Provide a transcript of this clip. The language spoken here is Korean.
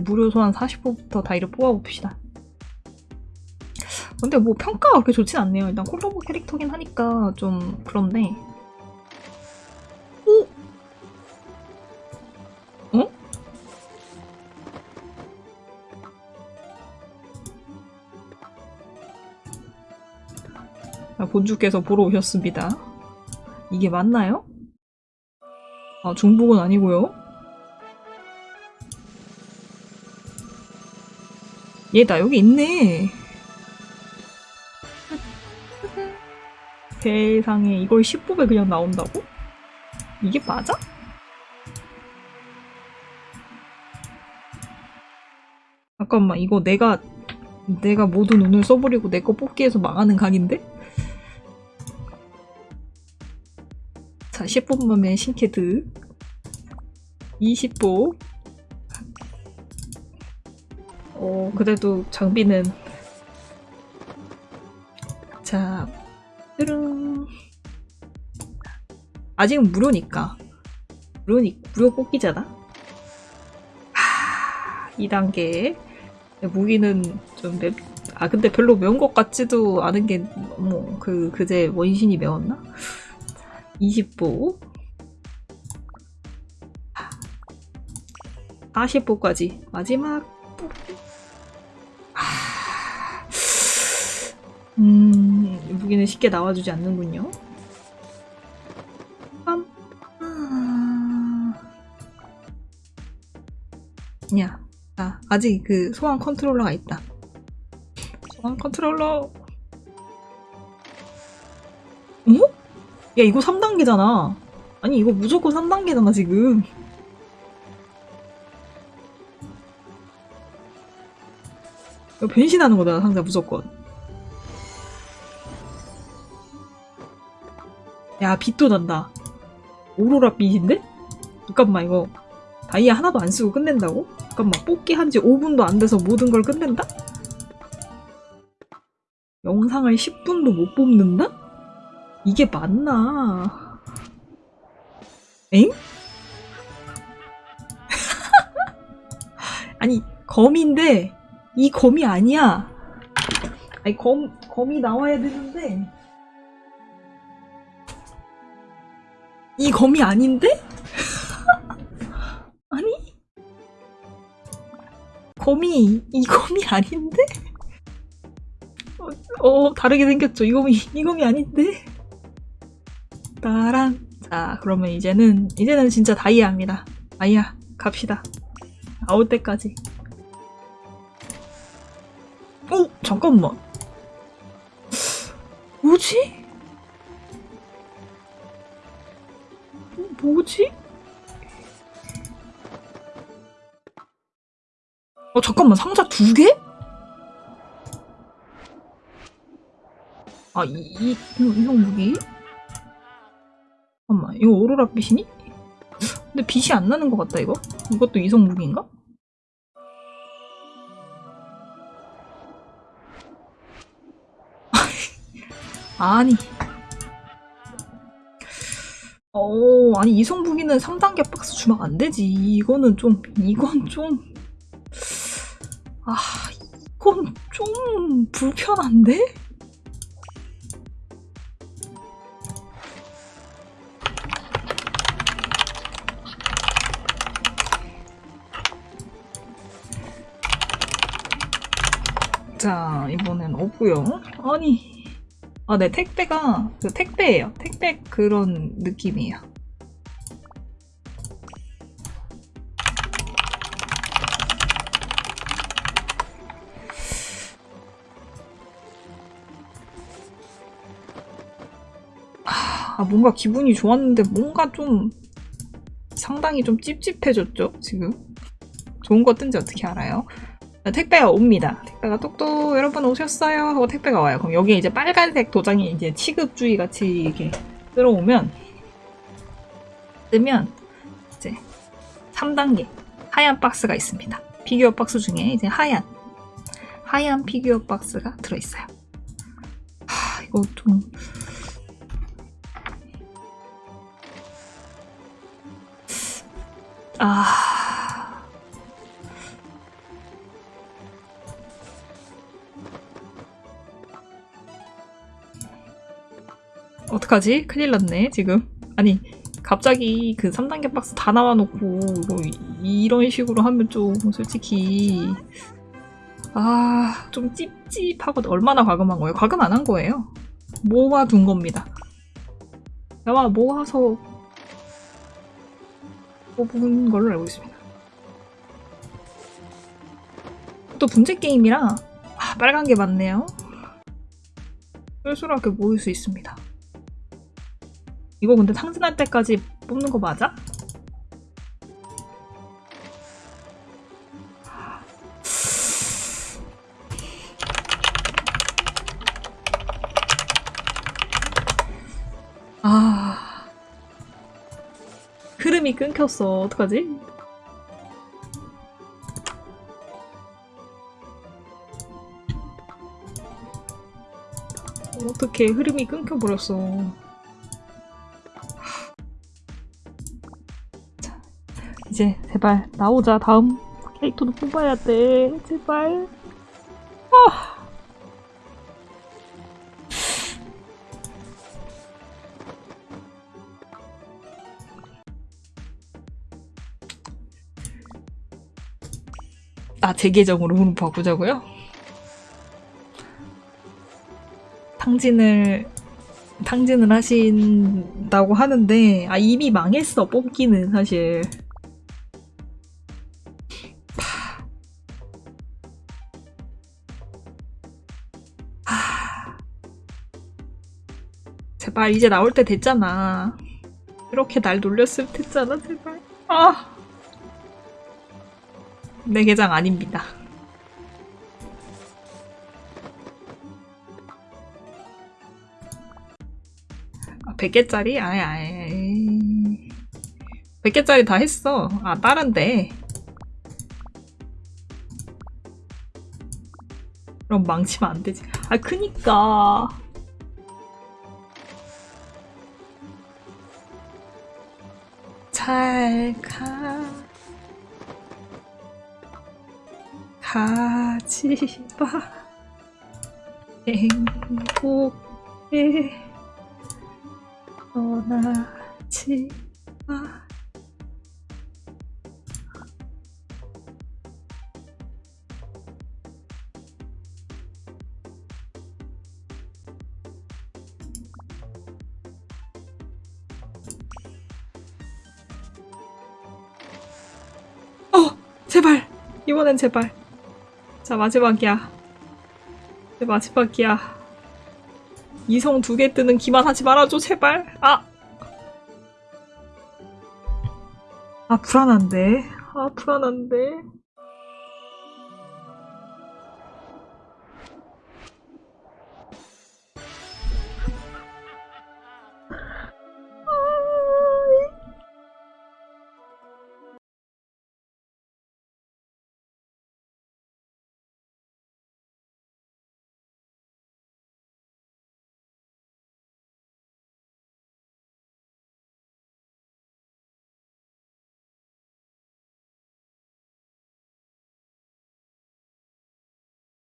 무료 소환 40%부터 다이를 뽑아봅시다. 근데 뭐 평가가 그렇게 좋진 않네요. 일단 콜라보 캐릭터긴 하니까 좀 그런데. 오? 어? 아, 본주께서 보러 오셨습니다. 이게 맞나요? 아, 중복은 아니고요. 얘 나 여기 있네. 세상에 이걸 10법에 그냥 나온다고? 이게 맞아? 잠깐만 이거 내가 내가 모든 운을 써버리고 내 거 뽑기 위해서 망하는 각인데? 자 10법만의 신캐드 20법 어 그래도 장비는. 자 뚜릉 아직은 무료니까. 무료니 무료 뽑기잖아? 하 2단계. 무기는 좀 맵... 아 근데 별로 매운 것 같지도 않은 게 뭐 그 그제 원신이 매웠나? 20보. 40보까지. 마지막 음... 무기는 쉽게 나와주지 않는군요 빰. 아... 야, 아, 아직 그 소환 컨트롤러가 있다. 소환 컨트롤러. 어? 야, 이거 3단계잖아. 아니, 이거 무조건 3단계잖아, 지금. 이거 변신하는 거다, 상자 무조건. 야, 빛도 난다. 오로라 빛인데? 잠깐만, 이거 다이아 하나도 안 쓰고 끝낸다고? 잠깐만, 뽑기 한 지 5분도 안 돼서 모든 걸 끝낸다? 영상을 10분도 못 뽑는다? 이게 맞나? 엥? 아니, 검인데, 이 검이 아니야. 아니, 검, 검이 나와야 되는데, 이 검이 아닌데? 아니? 검이 이 검이 아닌데? 어, 어 다르게 생겼죠. 이 검이 이 검이 아닌데? 따란 자 그러면 이제는 이제는 진짜 다이아입니다. 다이아 갑시다. 나올 때까지. 어 잠깐만. 뭐지? 뭐지? 어 잠깐만 상자 두 개? 아 이 이 이성 무기? 잠깐만 이거 오로라 빛이니? 근데 빛이 안 나는 것 같다 이거? 이것도 이성 무기인가? 아니 어, 아니 이성무기는 3단계 박스 주면 안 되지. 이거는 좀, 이건 좀, 아, 이건 좀 불편한데? 자, 이번엔 없고요. 아니, 아, 네, 택배가 그 택배예요. 택배 그런 느낌이에요. 아, 뭔가 기분이 좋았는데 뭔가 좀 상당히 좀 찝찝해졌죠, 지금? 좋은 거 뜬지 어떻게 알아요? 택배가 옵니다. 택배가 똑똑 여러분 오셨어요 하고 택배가 와요. 그럼 여기에 이제 빨간색 도장이 이제 취급주의 같이 이렇게 들어오면 뜨면 이제 3단계 하얀 박스가 있습니다. 피규어 박스 중에 이제 하얀 하얀 피규어 박스가 들어있어요. 하, 이거 좀 아... 어떡하지? 큰일 났네 지금 아니 갑자기 그 3단계 박스 다 나와놓고 뭐 이거 이런 식으로 하면 좀 솔직히 아... 좀 찝찝하고 얼마나 과금한 거예요? 과금 안 한 거예요 모아둔 겁니다. 아마 모아서 뽑은 걸로 알고 있습니다. 또 분재 게임이라 아, 빨간 게 많네요. 쏠쏠하게 모을 수 있습니다. 이거 근데 상진할 때까지 뽑는 거 맞아? 아 흐름이 끊겼어. 어떡하지? 어떻게 흐름이 끊겨버렸어. 자, 이제 제발 나오자. 다음 캐릭터도 뽑아야 돼. 제발 아, 제 계정으로 흐름 바꾸자고요? 탕진을, 탕진을 하신다고 하는데, 아, 이미 망했어, 뽑기는, 사실. 제발, 이제 나올 때 됐잖아. 이렇게 날 놀렸으면 됐잖아, 제발. 아. 내 계장 아닙니다. 아, 100개짜리? 아예, 아예. 100개짜리 다 했어. 아, 다른데. 그럼 망치면 안 되지. 아, 그니까. 잘 가. 가지 마. 행복해. 떠나지 마. 어! 제발! 이번엔 제발. 자, 마지막이야. 내 마지막이야. 이성 두 개 뜨는 기만 하지 말아줘, 제발. 아! 아, 불안한데. 아, 불안한데.